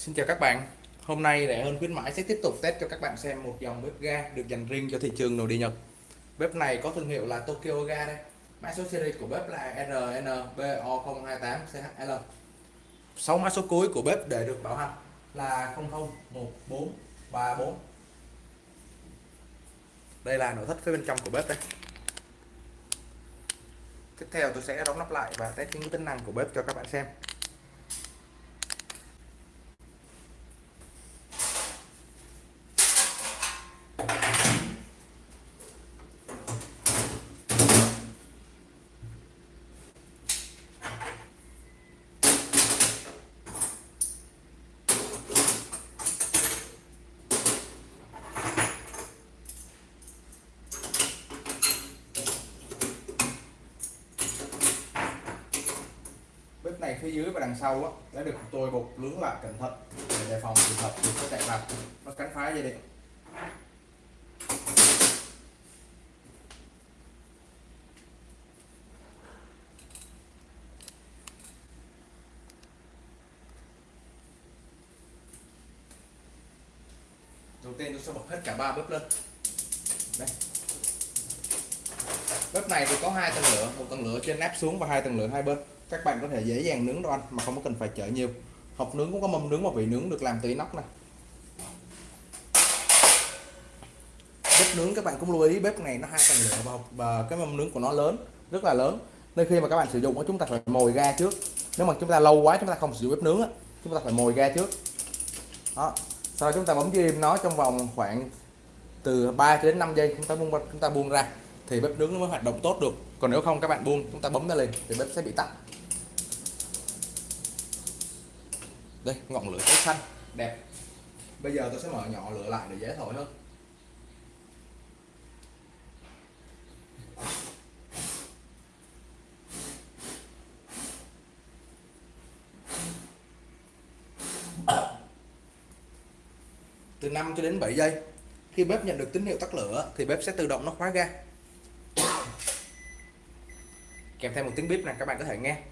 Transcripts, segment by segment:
Xin chào các bạn. Hôm nay Rẻ hơn khuyến mãi sẽ tiếp tục test cho các bạn xem một dòng bếp ga được dành riêng cho thị trường nội địa Nhật. Bếp này có thương hiệu là Tokyo Ga đây. Mã số series của bếp là RNBO028CHL 6 mã số cuối của bếp để được bảo hành là 001434 Đây là nội thất phía bên trong của bếp đây. Tiếp theo tôi sẽ đóng nắp lại và test những tính năng của bếp cho các bạn xem bếp này phía dưới và đằng sau á, đã được tôi bột lướng lại cẩn thận. Để đề phòng trường hợp chuột có chạy vào nó cắn phá dây điện. Đầu tiên tôi sẽ bật hết cả ba bếp lên. Đây. Bếp này thì có hai tầng lửa một tầng lửa trên nắp xuống và hai tầng lửa hai bên các bạn có thể dễ dàng nướng đồ ăn mà không có cần phải chở nhiều. Hộp nướng cũng có mâm nướng và vị nướng được làm từ inox này bếp nướng các bạn cũng lưu ý bếp này nó hai tầng lửa và, và cái mâm nướng của nó lớn rất là lớn. Nên khi mà các bạn sử dụng chúng ta phải mồi ga trước. Nếu mà chúng ta lâu quá chúng ta không sử dụng bếp nướng chúng ta phải mồi ga trước. Đó. Sau đó chúng ta bấm im nó trong vòng khoảng từ 3 đến 5 giây chúng ta buông chúng ta buông ra thì bếp nướng nó mới hoạt động tốt được. Còn nếu không các bạn buông chúng ta bấm nó lên thì bếp sẽ bị tắt. Đây, ngọn lửa cháy xanh. Đẹp. Bây giờ tôi sẽ mở nhỏ lửa lại để dễ thổi hơn. Từ 5 cho đến 7 giây, khi bếp nhận được tín hiệu tắt lửa thì bếp sẽ tự động nó khóa ga. Kèm theo một tiếng bếp này các bạn có thể nghe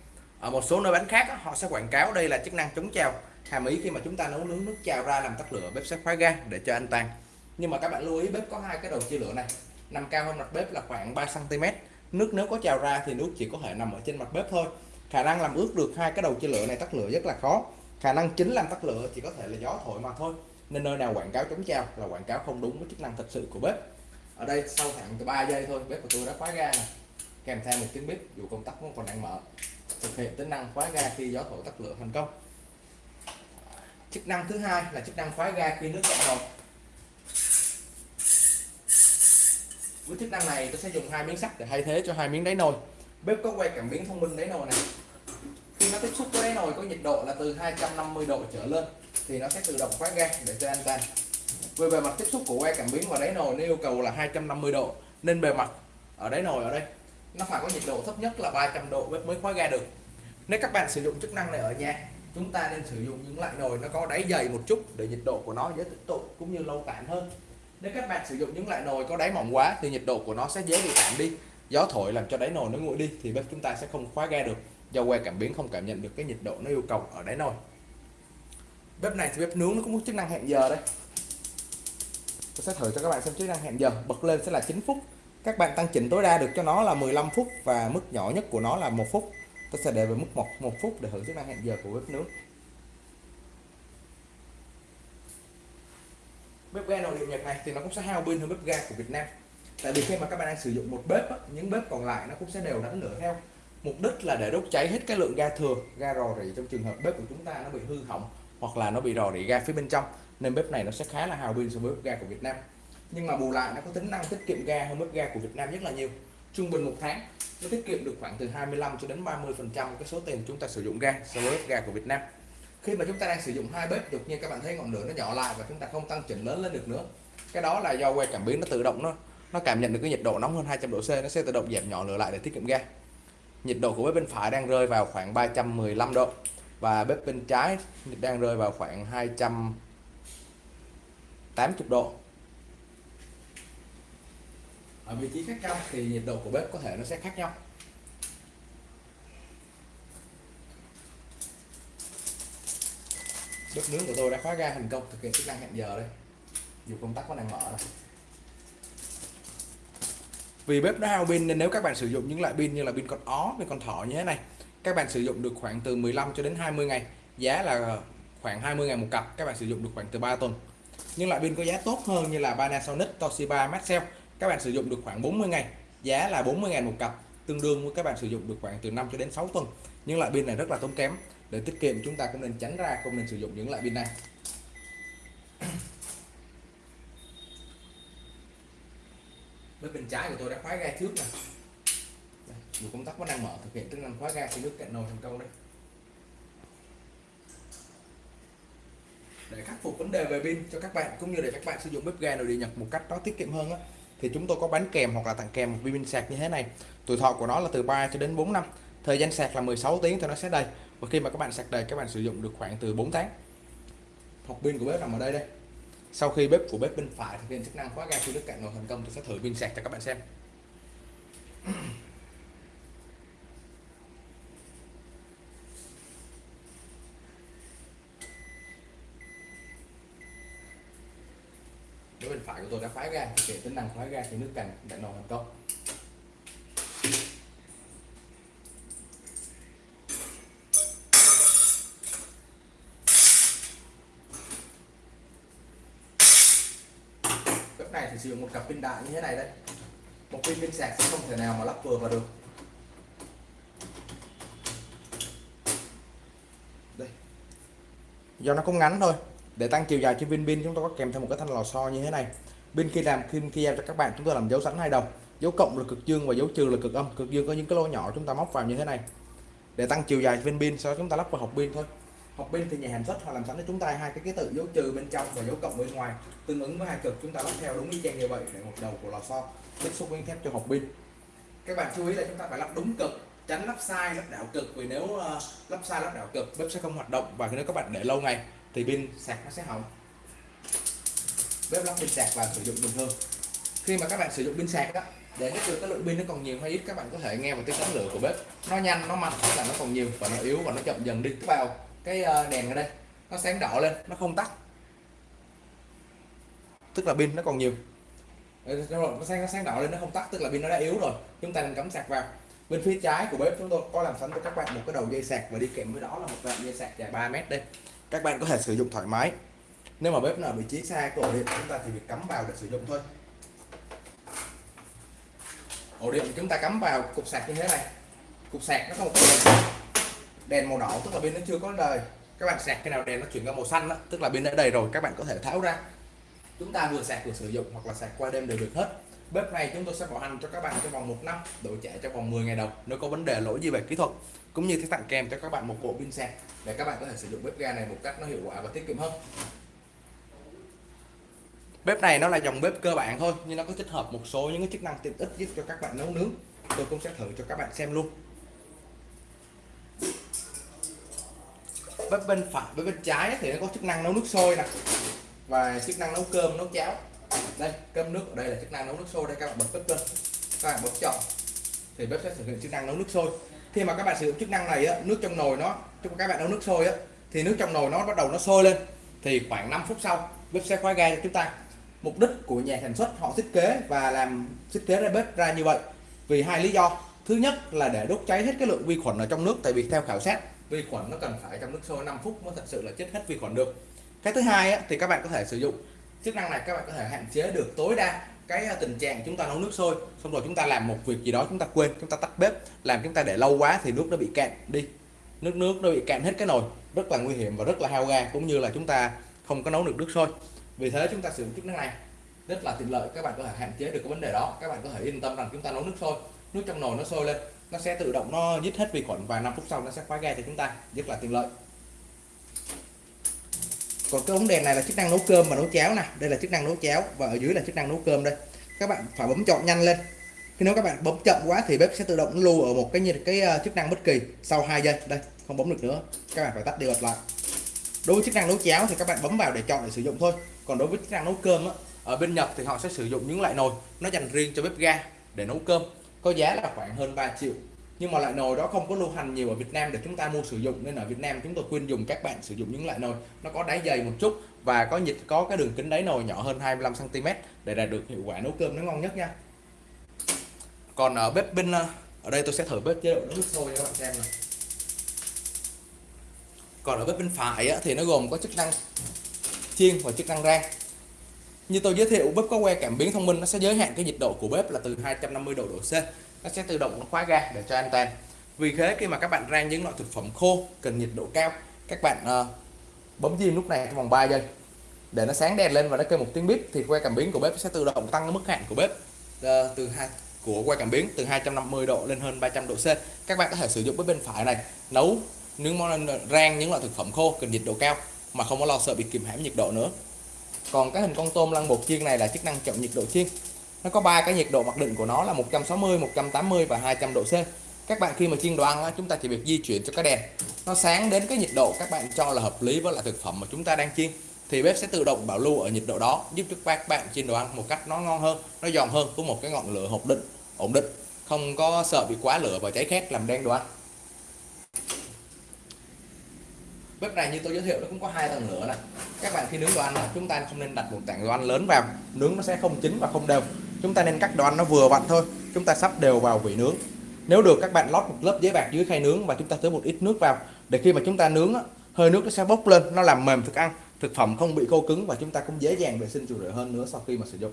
ở một số nơi bán khác họ sẽ quảng cáo đây là chức năng chống trào hàm ý khi mà chúng ta nấu nướng nước trào ra làm tắt lửa, bếp sẽ khóa ga để cho an toàn nhưng mà các bạn lưu ý, bếp có hai cái đầu chia lửa này, nằm cao hơn mặt bếp là khoảng 3 cm nước nếu có trào ra thì nước chỉ có thể nằm ở trên mặt bếp thôi. Khả năng làm ướt được hai cái đầu chia lửa này tắt lửa rất là khó. Khả năng chính làm tắt lửa chỉ có thể là gió thổi mà thôi. Nên nơi nào quảng cáo chống trào là quảng cáo không đúng với chức năng thật sự của bếp. Ở đây, sau khoảng từ 3 giây thôi, bếp của tôi đã khóa ga này kèm theo một tiếng bếp dù công tắc vẫn còn đang mở thực hiện tính năng khóa ga khi gió thổi tắt lửa thành công. Chức năng thứ hai là chức năng khóa ga khi nước cạn nồi với chức năng này, tôi sẽ dùng hai miếng sắt để thay thế cho hai miếng đáy nồi. Bếp có quay cảm biến thông minh đáy nồi này. Khi nó tiếp xúc với đáy nồi có nhiệt độ là từ 250 độ trở lên, thì nó sẽ tự động khóa ga để cho an toàn. Về bề mặt tiếp xúc của que cảm biến và đáy nồi nó yêu cầu là 250 độ, nên bề mặt ở đáy nồi ở đây nó phải có nhiệt độ thấp nhất là 300 độ bếp mới khóa ga được. Nếu các bạn sử dụng chức năng này ở nhà, chúng ta nên sử dụng những loại nồi nó có đáy dày một chút để nhiệt độ của nó dễ tích tụ cũng như lâu tản hơn. Nếu các bạn sử dụng những loại nồi có đáy mỏng quá thì nhiệt độ của nó sẽ dễ bị tản đi. Gió thổi làm cho đáy nồi nó nguội đi thì bếp chúng ta sẽ không khóa ga được. Do que cảm biến không cảm nhận được cái nhiệt độ nó yêu cầu ở đáy nồi. Bếp này thì bếp nướng nó cũng có chức năng hẹn giờ đây. Tôi sẽ thử cho các bạn xem chức năng hẹn giờ. Bật lên sẽ là 9 phút các bạn tăng chỉnh tối đa được cho nó là 15 phút và mức nhỏ nhất của nó là một phút. Tôi sẽ để về mức một một phút để thử chức năng hẹn giờ của bếp nướng bếp ga nội địa nhật này thì nó cũng sẽ hao pin hơn bếp ga của Việt Nam. Tại vì khi mà các bạn đang sử dụng một bếp những bếp còn lại nó cũng sẽ đều đánh lửa theo. Mục đích là để đốt cháy hết cái lượng ga thừa, ga rò rỉ trong trường hợp bếp của chúng ta nó bị hư hỏng hoặc là nó bị rò rỉ ga phía bên trong, nên bếp này nó sẽ khá là hào pin so với bếp ga của Việt Nam nhưng mà bù lại nó có tính năng tiết kiệm ga hơn mức ga của Việt Nam rất là nhiều. Trung bình một tháng, nó tiết kiệm được khoảng từ 25 cho đến 30 phần trăm cái số tiền chúng ta sử dụng ga, so với bếp ga của Việt Nam. Khi mà chúng ta đang sử dụng hai bếp, đột nhiên các bạn thấy ngọn lửa nó nhỏ lại và chúng ta không tăng chỉnh lớn lên được nữa. Cái đó là do que cảm biến nó tự động nó nó cảm nhận được cái nhiệt độ nóng hơn 200 độ C, nó sẽ tự động giảm nhỏ lửa lại để tiết kiệm ga. Nhiệt độ của bếp bên phải đang rơi vào khoảng 315 độ và bếp bên trái đang rơi vào khoảng 280 độ ở vị trí khác nhau thì nhiệt độ của bếp có thể nó sẽ khác nhau. Bếp nướng của tôi đã khóa ga thành công thực hiện chức năng hẹn giờ đây. Dù công tắc vẫn đang mở này. vì bếp nó hao pin nên nếu các bạn sử dụng những loại pin như là pin con ó, pin con thỏ như thế này, các bạn sử dụng được khoảng từ 15 cho đến 20 ngày. Giá là khoảng 20 ngày một cặp, các bạn sử dụng được khoảng từ 3 tuần. Nhưng loại pin có giá tốt hơn như là Panasonic, Toshiba, Maxell các bạn sử dụng được khoảng 40 ngày giá là 40 ngàn một cặp tương đương với các bạn sử dụng được khoảng từ 5 cho đến 6 tuần. Nhưng loại pin này rất là tốn kém để tiết kiệm chúng ta cũng nên tránh ra không nên sử dụng những loại pin này. Với bên trái của tôi đã khóa ga trước nè dù công tắc vẫn đang mở thực hiện chức năng khóa ga khi nước cạn nồi thành công đây để khắc phục vấn đề về pin cho các bạn cũng như để các bạn sử dụng bếp ga nội địa nhật một cách nó tiết kiệm hơn á thì chúng tôi có bán kèm hoặc là tặng kèm một pin sạc như thế này. Tuổi thọ của nó là từ 3 cho đến 4 năm. Thời gian sạc là 16 tiếng thì nó sẽ đầy. Và khi mà các bạn sạc đầy, các bạn sử dụng được khoảng từ 4 tháng. Hộp pin của bếp nằm ở đây đây. Sau khi bếp của bếp bên phải thực hiện chức năng khóa ga khi nước cạn nồi thành công, tôi sẽ thử pin sạc cho các bạn xem. Đối bên phải của tôi đã khóa ga thực tính năng khóa ga thì nước cành đã nồi thành công này thì sử dụng một cặp pin đại như thế này đấy. Một pin pin sạc sẽ không thể nào mà lắp vừa vào được. Đây. Do nó cũng ngắn thôi để tăng chiều dài trên pin pin chúng tôi có kèm theo một cái thanh lò xo như thế này. Bên khi làm khi khi giao cho các bạn chúng tôi làm dấu sẵn hai đồng dấu cộng là cực dương và dấu trừ là cực âm. Cực dương có những cái lỗ nhỏ chúng ta móc vào như thế này. Để tăng chiều dài pin pin sau đó chúng ta lắp vào hộp pin thôi. Hộp pin thì nhà hàng xuất họ làm sẵn cho chúng ta hai cái ký tự dấu trừ bên trong và dấu cộng bên ngoài. Tương ứng với hai cực chúng ta lắp theo đúng y chang như vậy để một đầu của lò xo tiếp xúc với thép cho hộp pin. Các bạn chú ý là chúng ta phải lắp đúng cực tránh lắp sai lắp đảo cực. Vì nếu uh, lắp sai lắp đảo cực bếp sẽ không hoạt động và nếu các bạn để lâu ngày thì pin sạc nó sẽ hỏng. Bếp lắp pin sạc và sử dụng bình thường. Khi mà các bạn sử dụng pin sạc đó, để biết được cái lượng pin nó còn nhiều hay ít, các bạn có thể nghe vào tiếng sáng lửa của bếp. Nó nhanh, nó mạnh, tức là nó còn nhiều và nó yếu và nó chậm dần đi. Vào cái ờ, đèn ở đây, nó sáng đỏ lên, nó không tắt. Tức là pin nó còn nhiều. Ờ, rồi, nó sáng nó sáng đỏ lên, nó không tắt, tức là pin nó đã yếu rồi. Chúng ta nên cắm sạc vào. Bên phía trái của bếp chúng tôi có làm sẵn cho các bạn một cái đầu dây sạc và đi kèm với đó là một đoạn dây sạc dài 3 mét đây các bạn có thể sử dụng thoải mái. Nếu mà bếp nào vị trí xa của ổ điện chúng ta thì việc cắm vào để sử dụng thôi. Ổ điện chúng ta cắm vào cục sạc như thế này. Cục sạc nó có một cái đèn, đèn màu đỏ tức là bên nó chưa có đời các bạn sạc cái nào đèn nó chuyển qua màu xanh đó, tức là bên đã đầy rồi các bạn có thể tháo ra. Chúng ta vừa sạc vừa sử dụng hoặc là sạc qua đêm đều được hết bếp này chúng tôi sẽ bảo hành cho các bạn trong vòng một năm, đổi trả trong vòng 10 ngày đầu nếu có vấn đề lỗi gì về kỹ thuật, cũng như sẽ tặng kèm cho các bạn một bộ pin sạc để các bạn có thể sử dụng bếp ga này một cách nó hiệu quả và tiết kiệm hơn. Bếp này nó là dòng bếp cơ bản thôi, nhưng nó có tích hợp một số những cái chức năng tiện ích giúp cho các bạn nấu nướng. Tôi cũng sẽ thử cho các bạn xem luôn. Bếp bên phải với bên trái thì nó có chức năng nấu nước sôi nè, và chức năng nấu cơm, nấu cháo đây cơm nước ở đây là chức năng nấu nước sôi đây các bạn bật bếp lên. Các bạn bật chọn. Thì bếp sẽ thực hiện chức năng nấu nước sôi. Khi mà các bạn sử dụng chức năng này á, nước trong nồi nó cho các bạn nấu nước sôi á, thì nước trong nồi nó bắt đầu nó sôi lên. Thì khoảng 5 phút sau bếp sẽ khóa ga cho chúng ta. Mục đích của nhà sản xuất họ thiết kế và làm thiết kế ra bếp ra như vậy vì hai lý do. Thứ nhất là để đốt cháy hết cái lượng vi khuẩn ở trong nước tại vì theo khảo sát vi khuẩn nó cần phải trong nước sôi 5 phút mới thật sự là chết hết vi khuẩn được. Cái thứ hai á, thì các bạn có thể sử dụng chức năng này các bạn có thể hạn chế được tối đa cái à, tình trạng chúng ta nấu nước sôi, xong rồi chúng ta làm một việc gì đó chúng ta quên, chúng ta tắt bếp, làm chúng ta để lâu quá thì nước nó bị cạn đi. Nước nước nó bị cạn hết cái nồi, rất là nguy hiểm và rất là hao ga, cũng như là chúng ta không có nấu được nước sôi. Vì thế chúng ta sử dụng chức năng này rất là tiện lợi, các bạn có thể hạn chế được cái vấn đề đó. Các bạn có thể yên tâm rằng chúng ta nấu nước sôi, nước trong nồi nó sôi lên, nó sẽ tự động nó dứt hết vi khuẩn và 5 phút sau nó sẽ khóa ga cho chúng ta, rất là tiện lợi còn cái ống đèn này là chức năng nấu cơm và nấu cháo nè. Đây là chức năng nấu cháo và ở dưới là chức năng nấu cơm đây. Các bạn phải bấm chọn nhanh lên. Khi nếu các bạn bấm chậm quá thì bếp sẽ tự động lưu ở một cái như cái ờ, chức năng bất kỳ sau 2 giây. Đây không bấm được nữa. Các bạn phải tắt đi bật lại. Đối với chức năng nấu cháo thì các bạn bấm vào để chọn để sử dụng thôi. Còn đối với chức năng nấu cơm á, ở bên Nhật thì họ sẽ sử dụng những loại nồi. Nó dành riêng cho bếp ga để nấu cơm. Có giá là khoảng hơn 3 triệu nhưng mà loại nồi đó không có lưu hành nhiều ở Việt Nam để chúng ta mua sử dụng nên ở Việt Nam chúng tôi khuyên dùng các bạn sử dụng những loại nồi nó có đáy dày một chút và có nhiệt có cái đường kính đáy nồi nhỏ hơn 25 cm để đạt được hiệu quả nấu cơm nó ngon nhất nha. Còn ở bếp bên ờ, ở đây tôi sẽ thử bếp chế độ nước sôi cho các bạn xem này. Còn ở bếp bên phải á, thì nó gồm có chức năng chiên và chức năng rang. Như tôi giới thiệu bếp có que cảm biến thông minh nó sẽ giới hạn cái nhiệt độ của bếp là từ 250 độ độ C nó sẽ tự động nó khóa ga để cho an toàn. Vì thế khi mà các bạn rang những loại thực phẩm khô cần nhiệt độ cao các bạn uh, bấm diêm lúc này trong vòng 3 giây. Để nó sáng đèn lên và nó kêu một tiếng bíp thì que cảm biến của bếp sẽ tự động tăng mức hạn của bếp uh, từ hai của que cảm biến từ 250 độ lên hơn 300 độ C. Các bạn có thể sử dụng bếp bên phải này nấu những món ờ, rang những loại thực phẩm khô cần nhiệt độ cao mà không có lo sợ bị kìm hãm nhiệt độ nữa. Còn cái hình con tôm lăn bột chiên này là chức năng chọn nhiệt độ chiên nó có ba cái nhiệt độ mặc định của nó là 160 180 và 200 độ C. Các bạn khi mà chiên đồ ăn chúng ta chỉ việc di chuyển cho cái đèn. Nó sáng đến cái nhiệt độ các bạn cho là hợp lý với lại thực phẩm mà chúng ta đang chiên. Thì bếp sẽ tự động bảo lưu ở nhiệt độ đó, giúp cho các bạn chiên đồ ăn một cách nó ngon hơn, nó giòn hơn có một cái ngọn lửa ổn định ổn định. Không có sợ bị quá lửa và cháy khét làm đen đồ ăn bếp này như tôi giới thiệu nó cũng có hai tầng lửa này các bạn khi nướng đồ ăn chúng ta không nên đặt một tảng đồ ăn lớn vào. Nướng nó sẽ không chín và không đều chúng ta nên cắt đồ ăn nó vừa vặn thôi. Chúng ta sắp đều vào vị nướng. Nếu được, các bạn lót một lớp giấy bạc dưới khay nướng và chúng ta tưới một ít nước vào. Để khi mà chúng ta nướng hơi nước nó sẽ bốc lên, nó làm mềm thức ăn. Thực phẩm không bị khô cứng và chúng ta cũng dễ dàng vệ sinh chủ rửa hơn nữa sau khi mà sử dụng.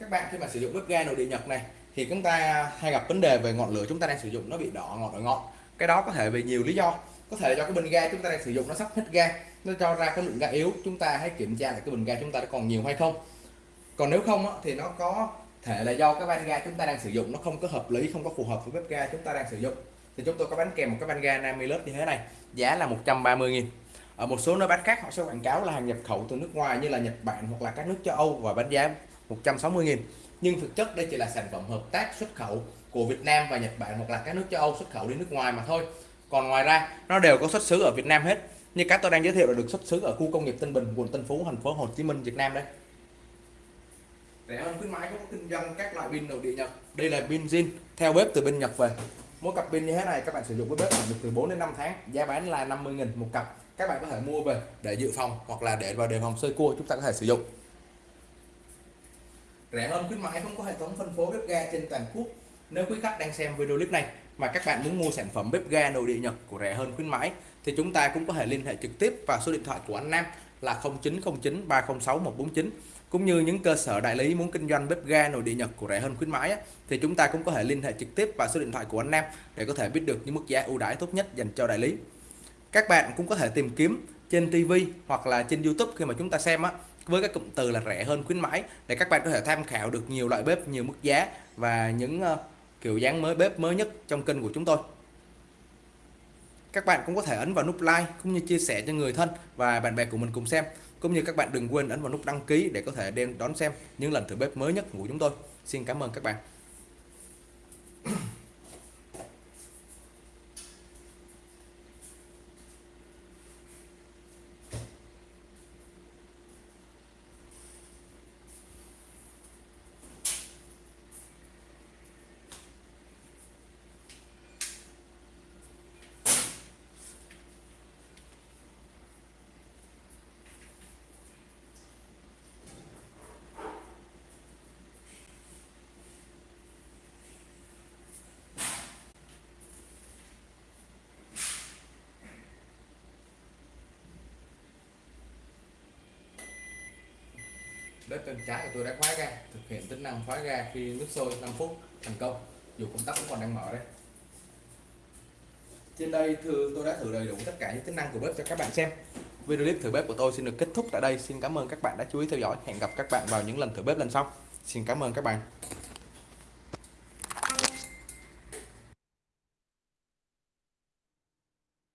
Các bạn khi mà sử dụng bếp ga nội địa Nhật này thì chúng ta hay gặp vấn đề về ngọn lửa chúng ta đang sử dụng nó bị đỏ, ngọn ở ngọn cái đó có thể vì nhiều lý do. Có thể do cái bình ga chúng ta đang sử dụng nó sắp hết ga, nó cho ra cái lượng ga yếu. Chúng ta hãy kiểm tra lại cái bình ga chúng ta đã còn nhiều hay không. Còn nếu không thì nó có thể là do cái van ga chúng ta đang sử dụng nó không có hợp lý, không có phù hợp với bếp ga chúng ta đang sử dụng. Thì chúng tôi có bán kèm một cái van ga 50 lớp như thế này, giá là 130.000 ở một số nơi bán khác, họ sẽ quảng cáo là hàng nhập khẩu từ nước ngoài như là Nhật Bản hoặc là các nước châu Âu và bán giá 160.000 nhưng thực chất đây chỉ là sản phẩm hợp tác xuất khẩu của Việt Nam và Nhật Bản hoặc là các nước châu Âu xuất khẩu đi nước ngoài mà thôi. Còn ngoài ra nó đều có xuất xứ ở Việt Nam hết. Như các tôi đang giới thiệu là được xuất xứ ở khu công nghiệp Tân Bình quận Tân Phú thành phố Hồ Chí Minh Việt Nam đây. Rẻ hơn khuyến mãi có kinh doanh các loại pin nội địa Nhật. Đây là pin zin theo bếp từ bên Nhật về. Mỗi cặp pin như thế này các bạn sử dụng với bếp được từ 4 đến 5 tháng. Giá bán là 50.000 một cặp. Các bạn có thể mua về để dự phòng hoặc là để vào đề phòng sơi cua chúng ta có thể sử dụng rẻ hơn khuyến mãi không có hệ thống phân phối bếp ga trên toàn quốc. Nếu quý khách đang xem video clip này mà các bạn muốn mua sản phẩm bếp ga nội địa Nhật của rẻ hơn khuyến mãi thì chúng ta cũng có thể liên hệ trực tiếp vào số điện thoại của anh Nam là 0909 306 149 cũng như những cơ sở đại lý muốn kinh doanh bếp ga nội địa Nhật của rẻ hơn khuyến mãi á, thì chúng ta cũng có thể liên hệ trực tiếp vào số điện thoại của anh Nam để có thể biết được những mức giá ưu đãi tốt nhất dành cho đại lý. Các bạn cũng có thể tìm kiếm trên TV hoặc là trên YouTube khi mà chúng ta xem á với các cụm từ là rẻ hơn khuyến mãi để các bạn có thể tham khảo được nhiều loại bếp nhiều mức giá và những uh, kiểu dáng mới bếp mới nhất trong kênh của chúng tôi. Các bạn cũng có thể ấn vào nút like cũng như chia sẻ cho người thân và bạn bè của mình cùng xem cũng như các bạn đừng quên ấn vào nút đăng ký để có thể đem đón xem những lần thử bếp mới nhất của chúng tôi. Xin cảm ơn các bạn. Bếp bên trái của tôi đã khóa ga thực hiện tính năng khóa ga khi nước sôi 5 phút thành công. Dù công tắc vẫn còn đang mở đây trên đây thưa tôi đã thử đầy đủ tất cả những tính năng của bếp cho các bạn xem. Video clip thử bếp của tôi xin được kết thúc tại đây. Xin cảm ơn các bạn đã chú ý theo dõi. Hẹn gặp các bạn vào những lần thử bếp lần sau. Xin cảm ơn các bạn.